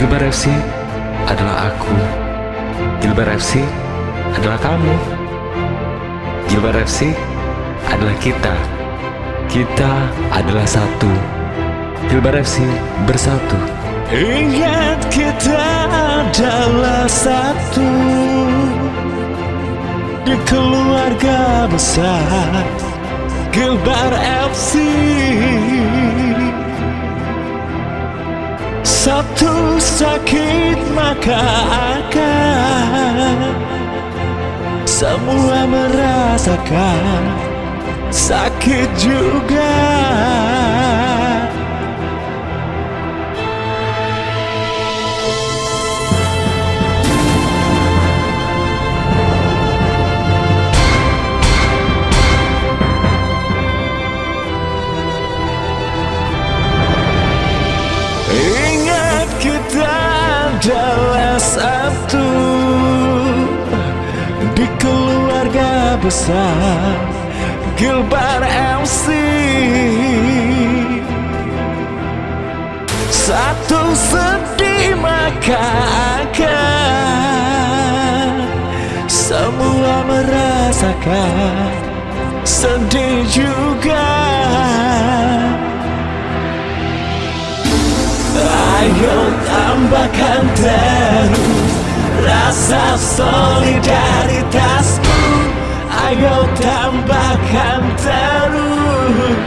Gilbar FC adalah aku. Gilbar FC adalah kamu. Gilbar FC adalah kita. Kita adalah satu. Gilbar FC bersatu. Ingat kita adalah satu Di keluarga besar Gilbar FC Satu sakit maka akan Semua merasakan. Sakit juga besar Gilbar MC Satu sedih maka akan Semua merasakan Sedih juga. Ayo tambahkan terus Rasa solidaritasku Ayo tambahkan terus.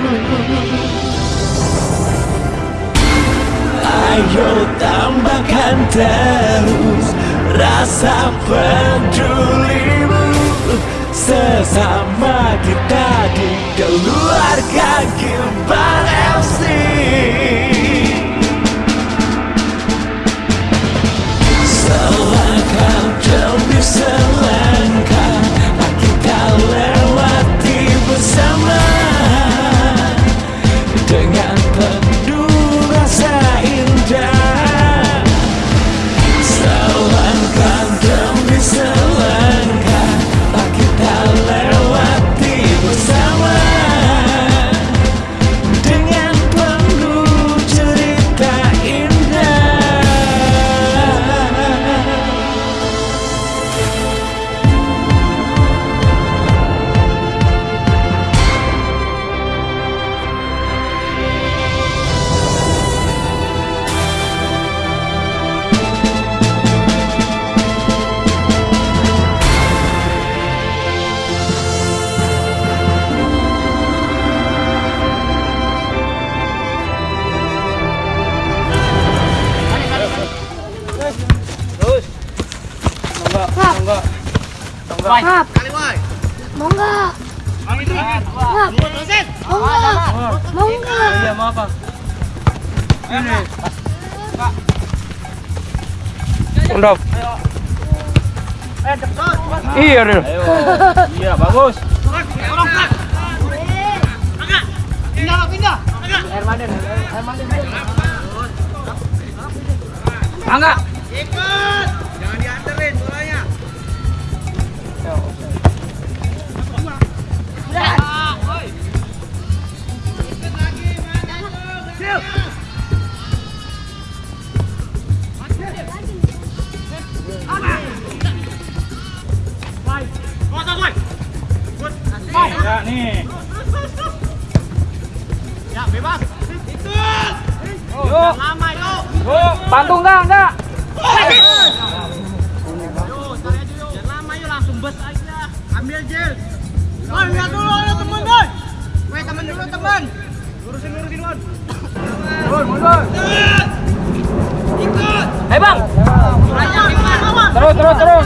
Ayo tambahkan terus Rasa pedulimu Sesama kita di keluarga Gilbar FC Selangkah Iya, Ril. Iya, bagus. Air mandi, air mandi. Angga. Ya, nih. Ya, bebas. Yuk. Lama, yuk. Yuk, bantu enggak, enggak? lama yuk langsung bus aja ambil gel Woi, lihat dulu ada temen doi Woi, temen dulu temen lurusin lurusin Wan Mundur, mundur. ikut Hei, Bang. Terus, terus, terus.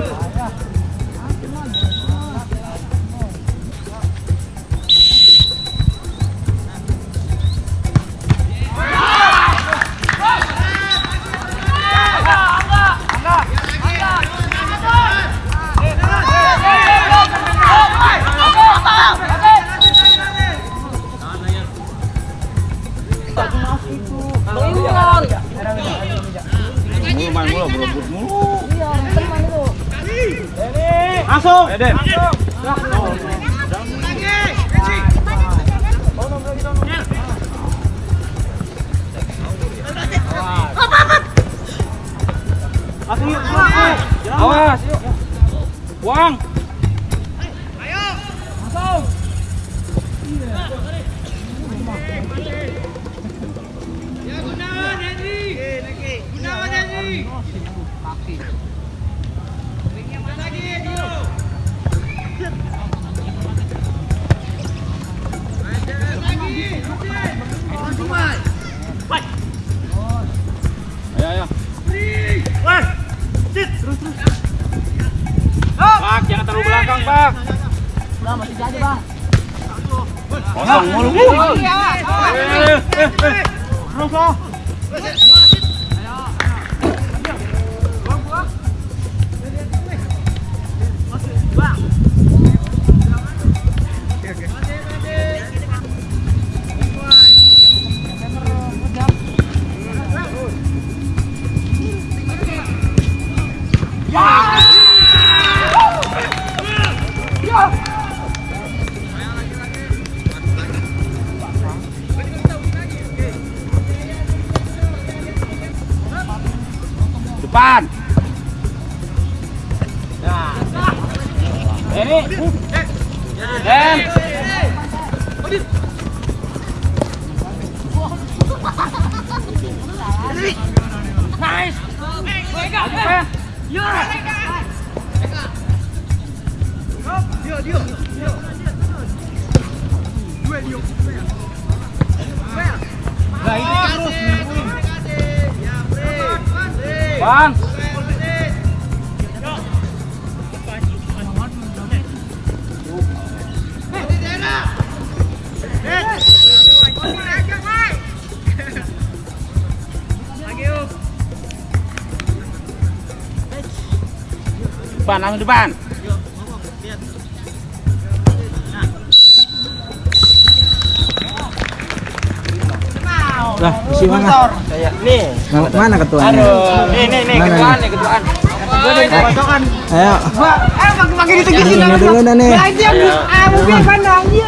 langsung. Langsung. Eden. Langsung yuk. Awas, yuk. Buang. Langsung. Ayo, ayo. Pak, jangan terlalu belakang, Pak. Udah, masih jadi, Bang. Kosong mulu. Eh, eh, eh. Terus, Bang. Depan, langsung depan. Isi mana? Nih. Mana ketuanya? Aduh, nih nih nih ketuaan nih? ketuaan. Ayo. Ini, ini dulu dah nih.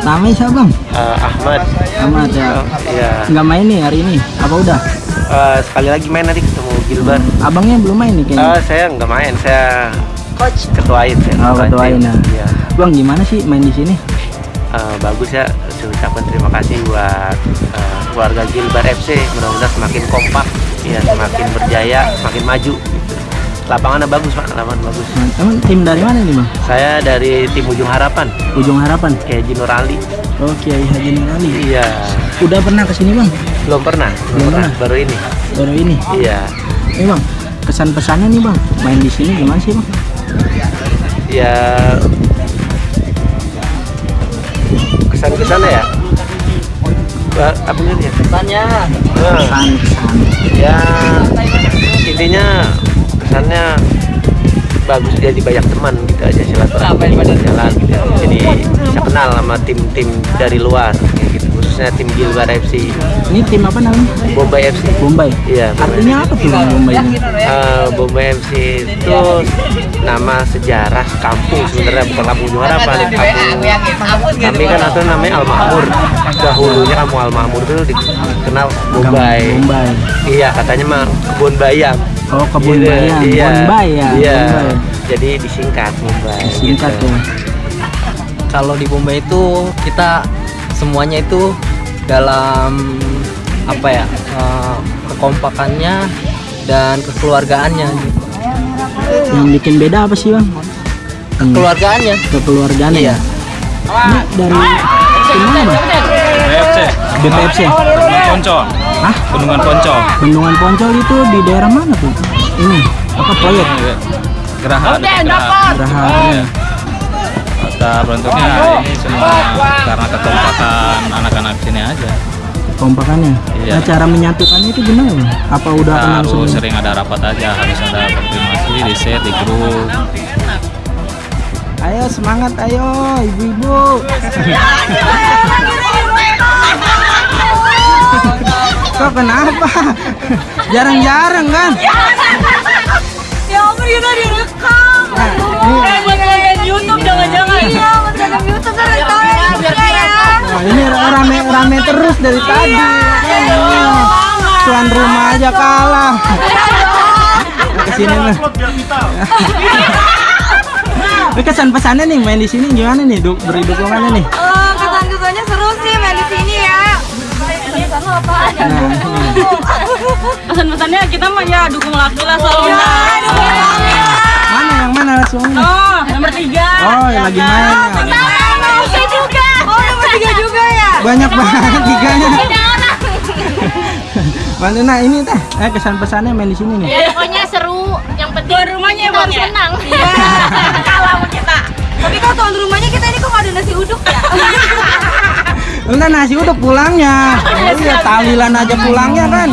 Namanya siapa bang? Eh, Ahmad Ahmad ya. ya Nggak main nih hari ini? Apa udah? eh, sekali lagi main nanti ketemu Gilbert Abangnya belum main nih kayaknya. Eh, saya nggak main saya coach ketuain saya Oh, ketuain ya. Iya. Bang gimana sih main di sini? Eh, bagus ya saya ucapkan terima kasih buat eh, keluarga Gilbert FC mudah-mudahan semakin kompak ya semakin berjaya semakin maju gitu. lapangannya bagus pak lapangan bagus Emang tim dari mana nih bang? saya dari tim ujung harapan Ujung Harapan. kayak Jino Rally Oh Kiai Haji Nurali. iya Udah pernah ke sini bang? belum pernah belum Belum pernah pernah. baru ini Baru ini. iya Ini bang, kesan pesannya nih bang, main di sini gimana sih bang? ya kesan-kesannya ya Apa nih ya Kesannya. Nah, ya intinya kesannya bagus dia di banyak teman gitu aja silaturahmi jalan gitu ya. jadi bisa kenal sama tim-tim dari luar kayak gitu khususnya tim Gilbar FC Ini tim apa namanya? Bombay FC Bombay. iya Bombay. Artinya apa tuh Bombay ini? Eh, Bombay FC itu nama sejarah kampung sebenarnya bukan kampung Ujung Harapan kampung kami kan atau namanya Al Makmur dahulunya kampung Al Makmur itu dikenal Bombay Bombay. iya katanya mah kebun bayam Oh kebun Gitu, bayam, iya. Bombay ya. Iya. Bombay. jadi disingkat Singkat gitu. tuh. kalau di Bombay itu kita semuanya itu dalam apa ya eh, kekompakannya dan kekeluargaannya gitu. Yang bikin beda apa sih bang? Hmm, kekeluargaannya kekeluargaan iya ya. Ini dari tim mana bang? BFC BPFC. Bendungan Poncol Hah? Bendungan Poncol Bendungan Poncol itu di daerah mana tuh? Ini apa proyek? Geraha Geraha Geraha. kata bentuknya ini semua karena kekompakan anak-anak sini aja Kompakannya. Iya. Nah, cara menyatukannya itu gimana? Apa udah kenal harus sebelumnya? sering ada rapat aja harus ada konfirmasi di set di grup Ayo semangat ayo ibu-ibu. Kok kenapa? Jarang-jarang kan? Ya ampun kita direkam. Nah, ini, Eh buat konten YouTube jangan-jangan. Iya buat konten YouTube kan nah, ini rame rame terus dari tadi. Makanya. Tuan rumah aja kalah. Ke sini nih. Ini kesan pesannya nih main di sini gimana nih? Du beri dukungannya nih. Eh, kesan-kesannya seru sih main di sini ya. Kesan aja? Nah, pesan-pesannya kita mah ya dukung laki lah selalu Ya, mana yang mana suami? oh nomor tiga Oh, yang lagi main. ya. Nomor tiga juga. Oh nomor tiga juga. Banyak banget tiganya. Mana nah ini teh, eh kesan pesannya main di sini nih. Ya pokoknya seru. Yang penting tuan rumahnya kita bang harus ya senang. kalah sama kita Tapi kalau tuan rumahnya kita ini kok ada nasi uduk ya? Enggak nasi uduk pulangnya. Iya, tahlilan aja pulangnya kan.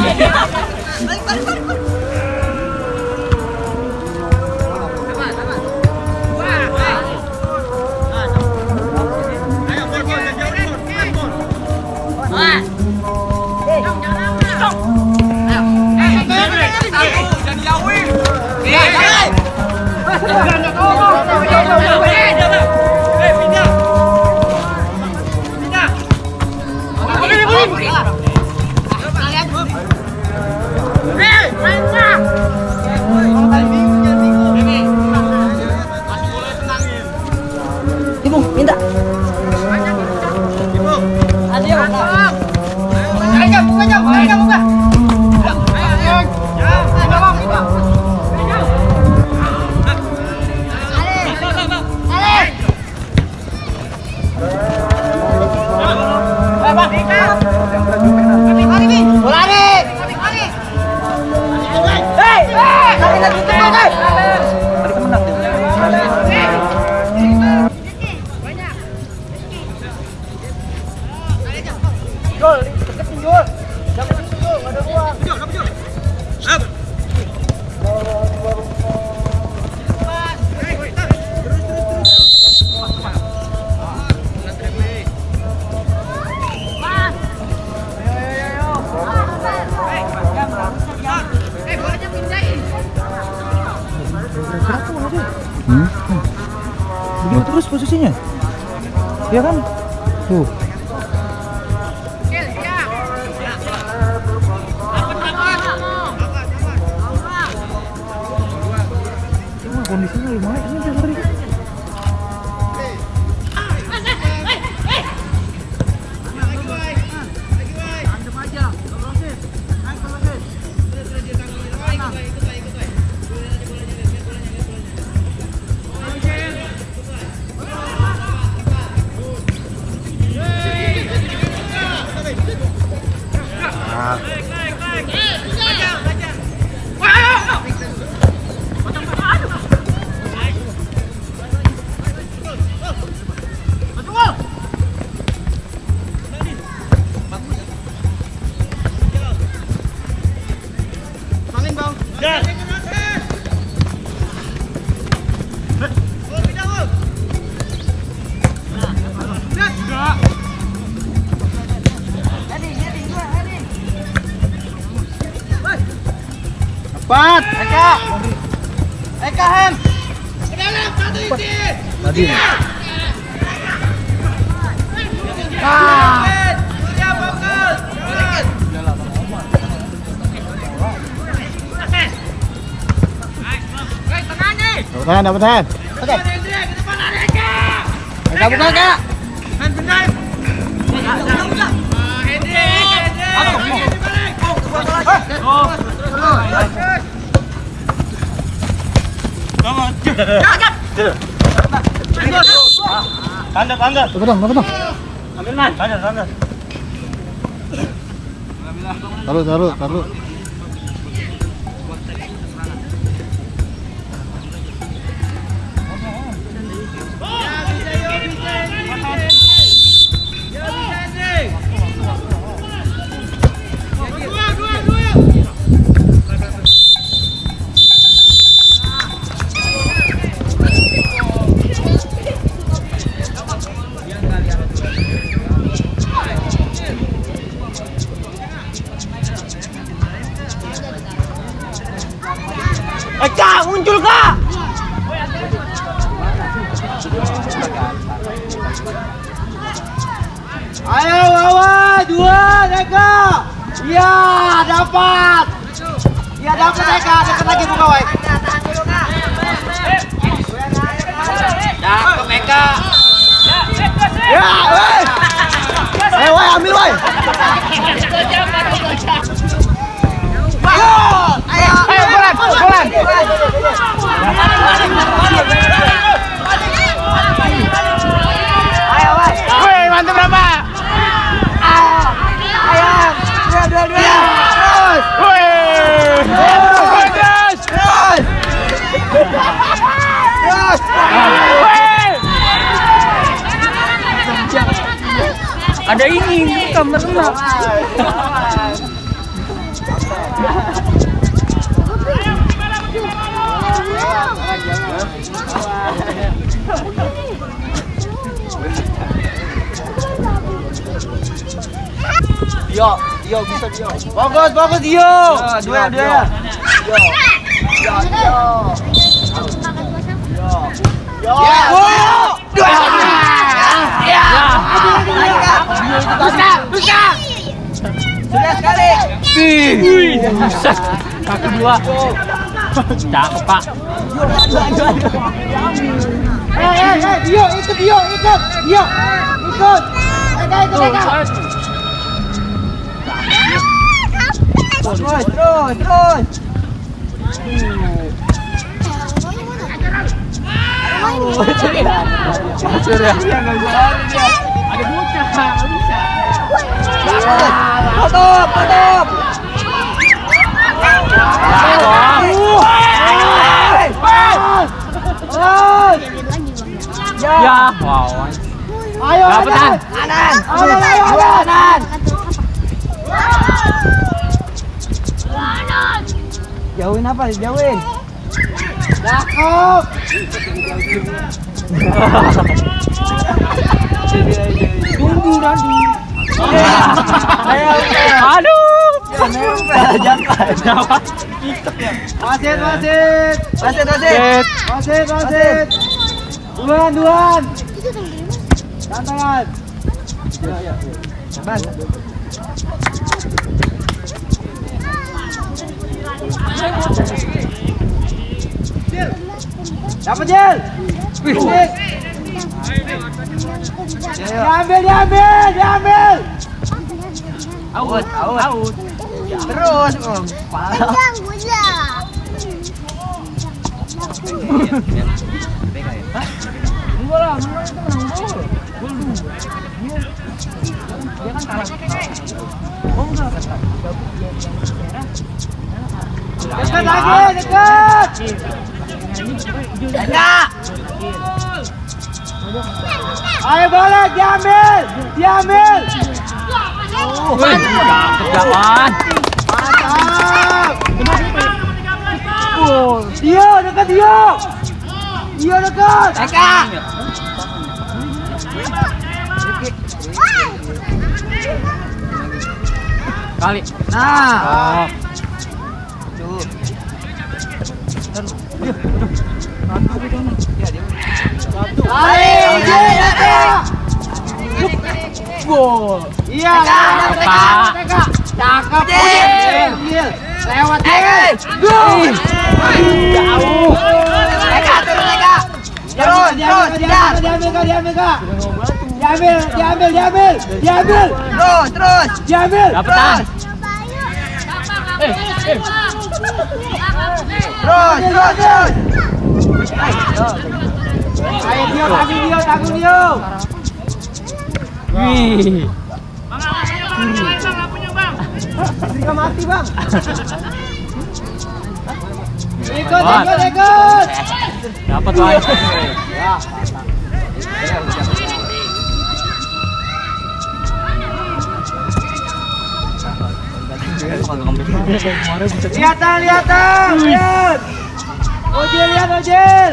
Posisinya. Ya kan? Tuh. Dapat hand. Oke. Buka, buka, Kak. Tanda, tanda. Dapat dong, dapat dong. Tanda, tanda. Taruh, taruh, taruh. Lagi woi. Cakep Eka. Ya, woi. Ayo woi ambil woi. Ayo, ayo, ayo bolan, bolan. Ayo, woi. Woi, mantap berapa? Ayo, ayo. Dua, dua, dua. Terus. Woi. Terus. Terus. Terus. Woi. Ada ini, kamar renang. Dio, Dio bisa Dio. Bagus, bagus Dio. Dua, dua. Dio. Sudah sekali. Wih, buset. Dua. Cakep, Pak. Eh, eh, eh, Dio, ikut Dio, ikut. Dio, ikut. Eka, ikut Eka. Terus, terus, terus. Tutup, tutup. Terus. Ya, wow. Ayo, Anan. Anan. Anan, ayo, Anan. Jauhin apa? Jauhin. Cakep. Tunggu nanti. Aduh. Wasit, wasit. Wasit, wasit. Wasit, wasit. Duluan, duluan. Tantangan. Ya, ya. Dapat Jel. Wih. Diambil, diambil, diambil. Out, out, out. Terus, Om. Dekat lagi, dekat. Enggak. Ayo boleh diambil, diambil. Wih, cakep, Jawan. Mantap. Dio, dekat Dio. Dio dekat. Eka. Kali. Nah. Tuh. Satu Lewat. Eh. Jauh. terus Terus, terus, terus terus terus terus diambil, diambil, diambil. Terus, terus. Diambil. Terus. Terus, terus, terus. Ayo Dio, tanggung Dio, tanggung Dio. Wih. Dio mati bang. Ikut, ikut, ikut. Dapat Bang. Lihatan, lihatan, lihat. Ojel, lihat Ojel.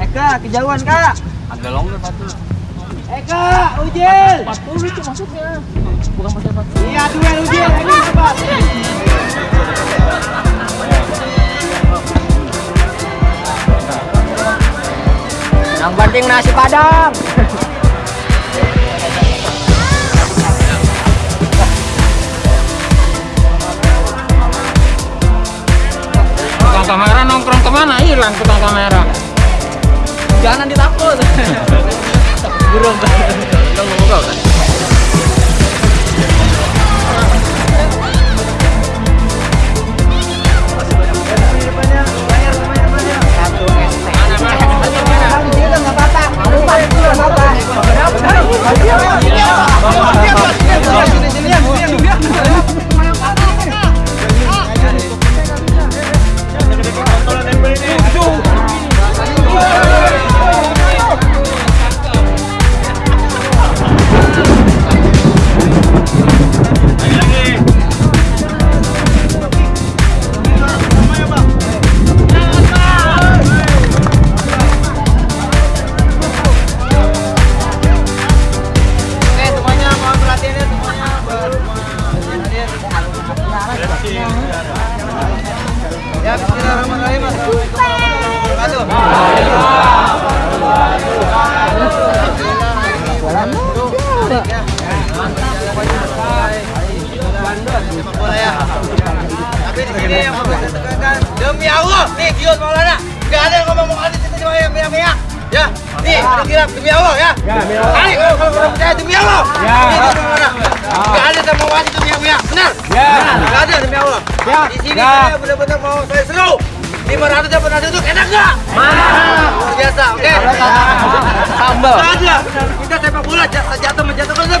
Eka, kejauhan kak. Agak longer patut. Eka, Ujil. 40 itu masuknya. Bukan pakai 40. Iya, duel Ujil. Ini cepat. Yang penting nasi padang. Hilang tukang kamera. Jangan ditakut. Burung. Lo kau kan?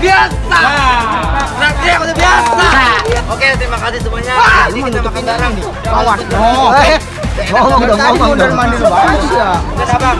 Biasa. Nah, dia udah biasa. Oke, terima kasih semuanya. Ini kita makan bareng. Kawan. Oh. Ngomong dong, ngomong dong. Mandi lu ya. Saya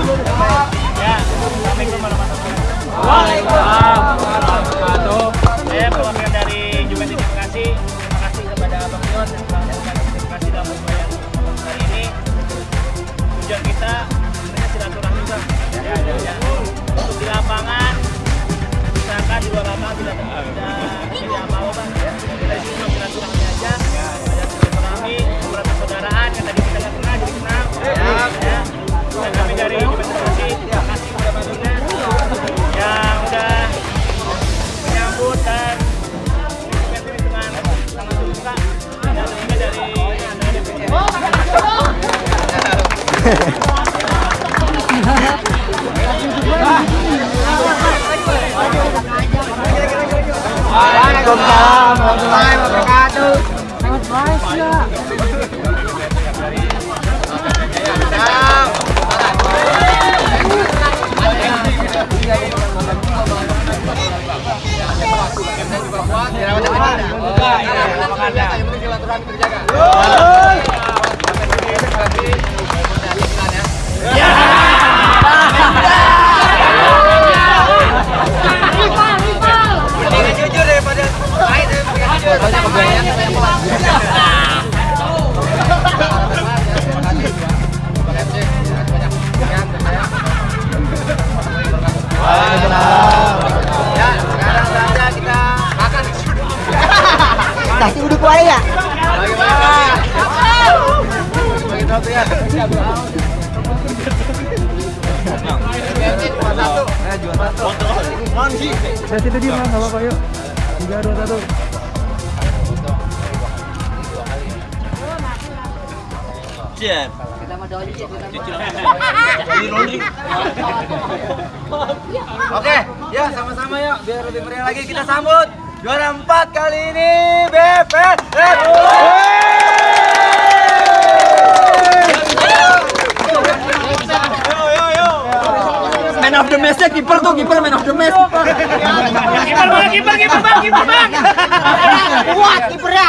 Waalaikumsalam warahmatullahi wabarakatuh. Mendingan Nasi uduk wae? Bagaimana? Bagi satu ya. Jual satu. Eh, jual satu. Yuk. 3 2 1. Oke, ya sama-sama yuk biar lebih meriah lagi kita sambut juara empat kali ini BPR. Man of the match kiper tuh, kiper man of the match. Kiper bang, kiper, kiper bang, kiper bang. Kuat kipernya.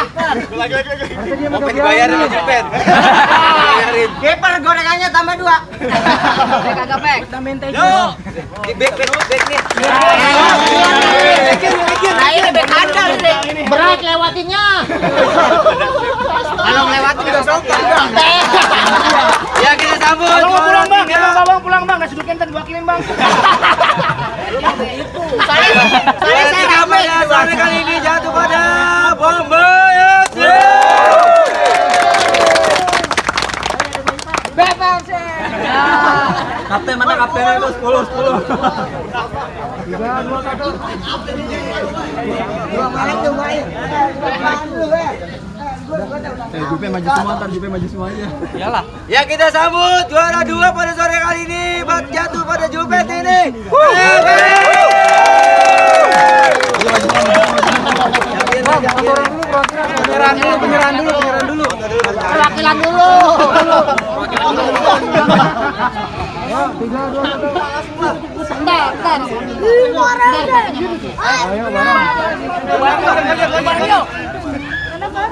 Mau dibayarin Jepet. Bayarin. Kiper gorengannya tambah dua. Kagak pek. Yo, di back back back nih. Nah ini bek handal ini. Berat lewatinnya. Kalau lewatin udah sopan. Ya kita sambut. Bang, mau pulang bang, juara bang, bang, pulang kirim bang. Saya kali ini jatuh pada Bomba FC. Kapten mana kaptennya itu 10 10. Eh, Jupe maju semua, ntar Jupe maju semuanya. Ya kita sambut juara dua pada sore kali ini. Buat jatuh pada Jupet ini. Penyerahan dulu, penyerahan dulu, penyerahan dulu. Perwakilan dulu. Bentar, bentar.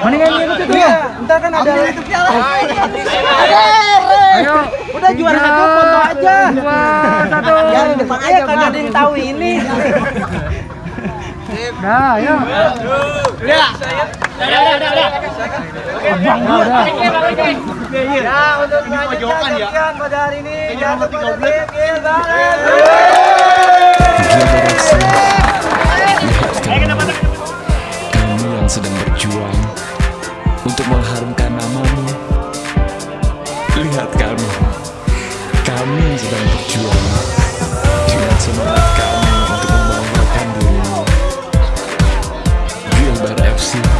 Mendingan itu ya. Ntar kan ada itu piala. Ayo. Udah juara satu foto aja. Dua, satu. Aja iya, kagak ada yang tahu ini. Nah, ya. Ya. Ya, ya, ya, ya. Udah. Ya, untuk pada hari ini. Kami yang sedang berjuang untuk mengharumkan namamu. Lihat kami, kami sedang berjuang dengan semangat kami untuk membanggakan dirimu. Gilbert FC.